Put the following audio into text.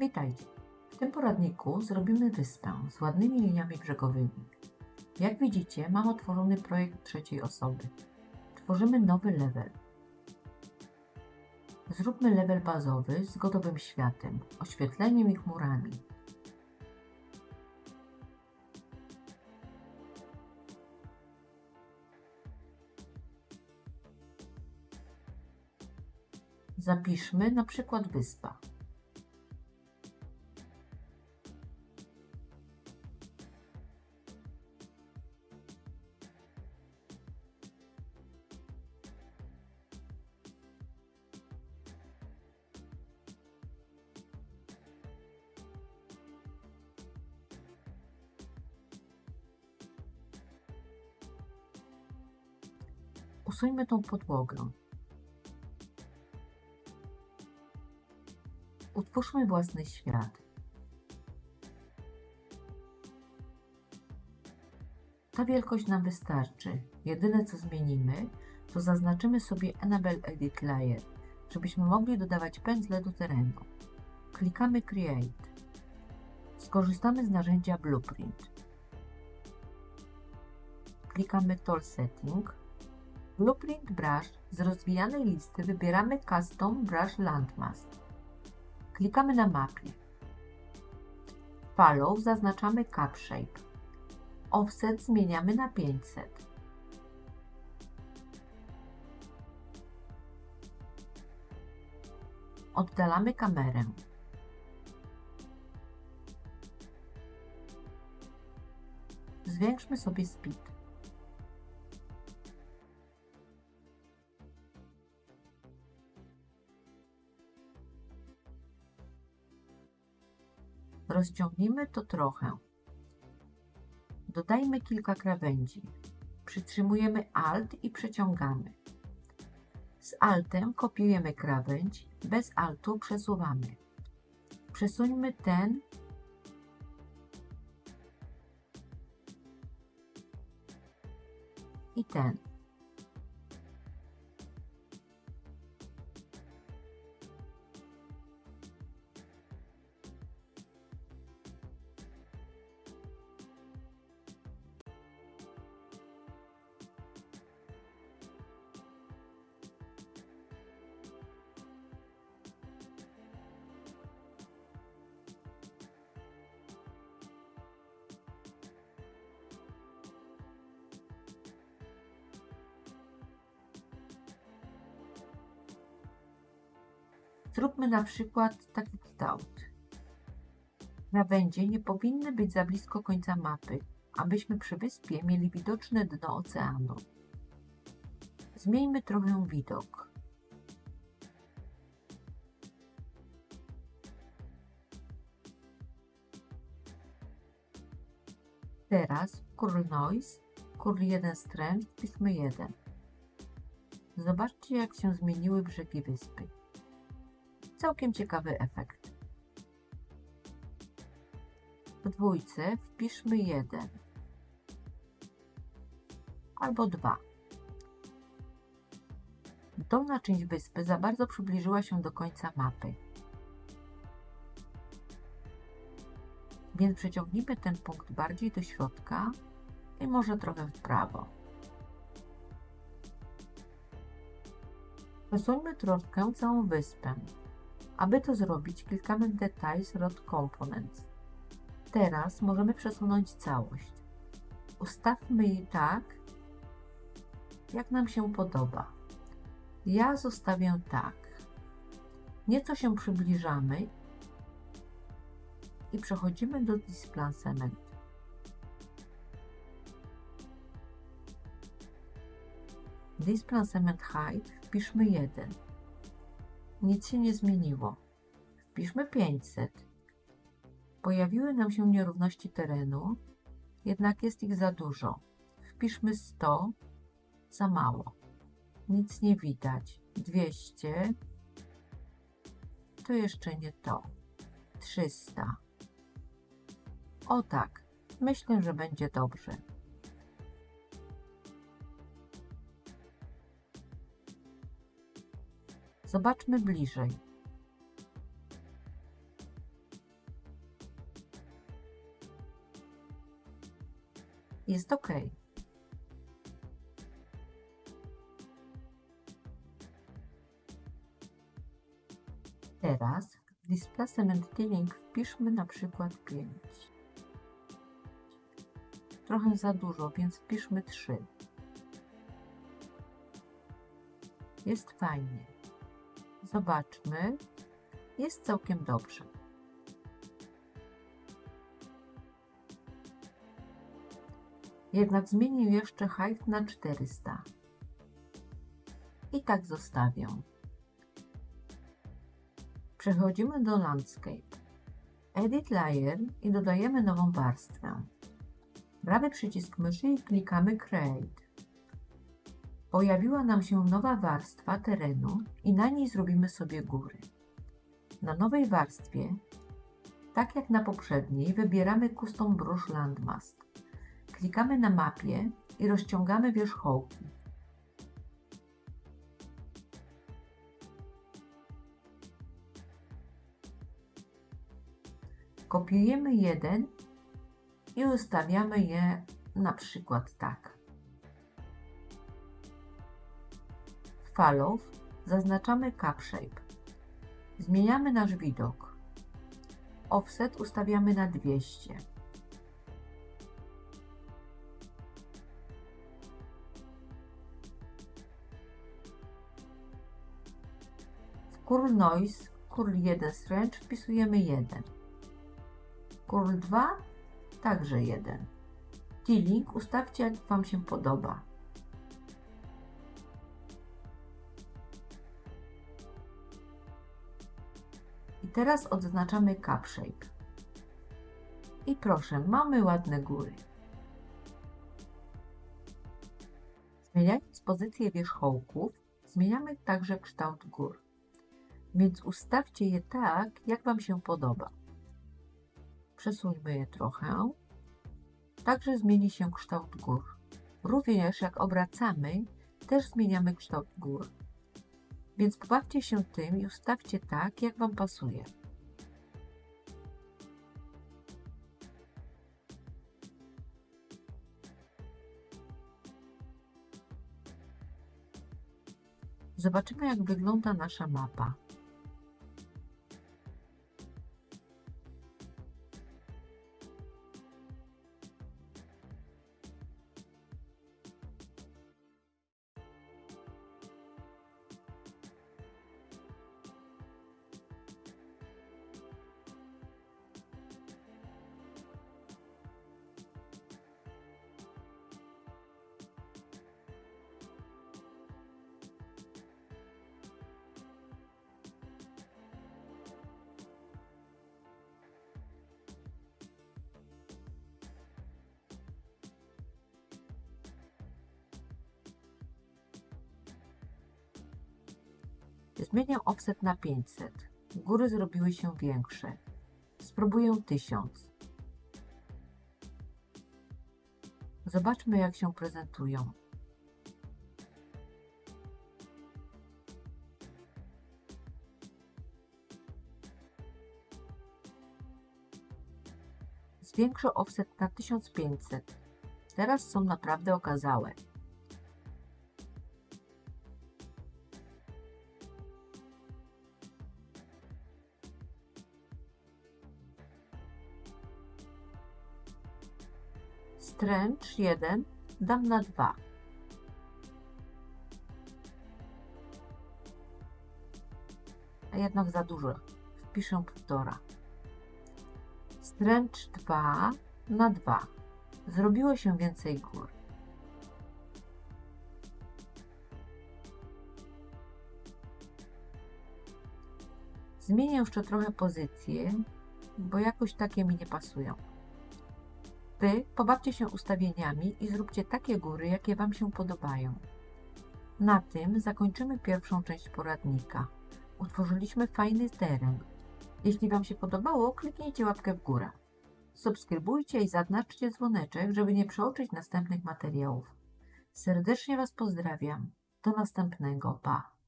Witajcie. W tym poradniku zrobimy wyspę z ładnymi liniami brzegowymi. Jak widzicie, mam otworzony projekt trzeciej osoby. Tworzymy nowy level. Zróbmy level bazowy z gotowym światem, oświetleniem i chmurami. Zapiszmy na przykład wyspa. Usuńmy tą podłogę. Utwórzmy własny świat. Ta wielkość nam wystarczy. Jedyne co zmienimy, to zaznaczymy sobie Enable Edit Layer, żebyśmy mogli dodawać pędzle do terenu. Klikamy Create. Skorzystamy z narzędzia Blueprint. Klikamy Tool Setting. Blueprint Brush z rozwijanej listy wybieramy Custom Brush Landmass. Klikamy na mapie. Follow zaznaczamy Cap Shape. Offset zmieniamy na 500. Oddalamy kamerę. Zwiększmy sobie speed. Rozciągnijmy to trochę. Dodajmy kilka krawędzi. Przytrzymujemy Alt i przeciągamy. Z Altem kopiujemy krawędź, bez Altu przesuwamy. Przesuńmy ten i ten. Zróbmy na przykład taki kształt. Krawędzie nie powinny być za blisko końca mapy, abyśmy przy wyspie mieli widoczne dno oceanu. Zmieńmy trochę widok. Teraz Curl Noise, Curl 1 Strength, wpiszmy 1. Zobaczcie jak się zmieniły brzegi wyspy. Całkiem ciekawy efekt. W dwójce wpiszmy 1 albo 2. Dolna część wyspy za bardzo przybliżyła się do końca mapy. Więc przeciągnijmy ten punkt bardziej do środka i może trochę w prawo. Przesuńmy troszkę całą wyspę. Aby to zrobić, klikamy w Details Rod Components. Teraz możemy przesunąć całość. Ustawmy je tak, jak nam się podoba. Ja zostawię tak. Nieco się przybliżamy i przechodzimy do Displacement. Displacement Height wpiszmy 1. Nic się nie zmieniło. Wpiszmy 500. Pojawiły nam się nierówności terenu, jednak jest ich za dużo. Wpiszmy 100. Za mało. Nic nie widać. 200. To jeszcze nie to. 300. O tak. Myślę, że będzie dobrze. Zobaczmy bliżej. Jest ok. Teraz w displacement tilling wpiszmy na przykład 5. Trochę za dużo, więc wpiszmy 3. Jest fajnie. Zobaczmy. Jest całkiem dobrze. Jednak zmienię jeszcze height na 400. I tak zostawię. Przechodzimy do Landscape. Edit Layer i dodajemy nową warstwę. Prawy przycisk myszy i klikamy Create. Pojawiła nam się nowa warstwa terenu i na niej zrobimy sobie góry. Na nowej warstwie, tak jak na poprzedniej, wybieramy Custom Brush Landmask. Klikamy na mapie i rozciągamy wierzchołki. Kopiujemy jeden i ustawiamy je na przykład tak. W Follow zaznaczamy Cap Shape. Zmieniamy nasz widok. Offset ustawiamy na 200. W Curl Noise, Curl 1 Strange wpisujemy 1. Curl 2 także 1. Tiling ustawcie jak Wam się podoba. Teraz odznaczamy Cap Shape. I proszę, mamy ładne góry. Zmieniając pozycję wierzchołków, zmieniamy także kształt gór. Więc ustawcie je tak, jak Wam się podoba. Przesuńmy je trochę. Także zmieni się kształt gór. Również jak obracamy, też zmieniamy kształt gór. Więc pobawcie się tym i ustawcie tak, jak Wam pasuje. Zobaczymy, jak wygląda nasza mapa. Zmienię offset na 500. Góry zrobiły się większe. Spróbuję 1000. Zobaczmy jak się prezentują. Zwiększę offset na 1500. Teraz są naprawdę okazałe. Stręcz 1 dam na 2. A jednak za dużo. Wpiszę 1,5. Stręcz 2 na 2. Zrobiło się więcej gór. Zmienię jeszcze trochę pozycję, bo jakoś takie mi nie pasują. Wy pobawcie się ustawieniami i zróbcie takie góry, jakie Wam się podobają. Na tym zakończymy pierwszą część poradnika. Utworzyliśmy fajny teren. Jeśli Wam się podobało, kliknijcie łapkę w górę. Subskrybujcie i zaznaczcie dzwoneczek, żeby nie przeoczyć następnych materiałów. Serdecznie Was pozdrawiam. Do następnego. Pa!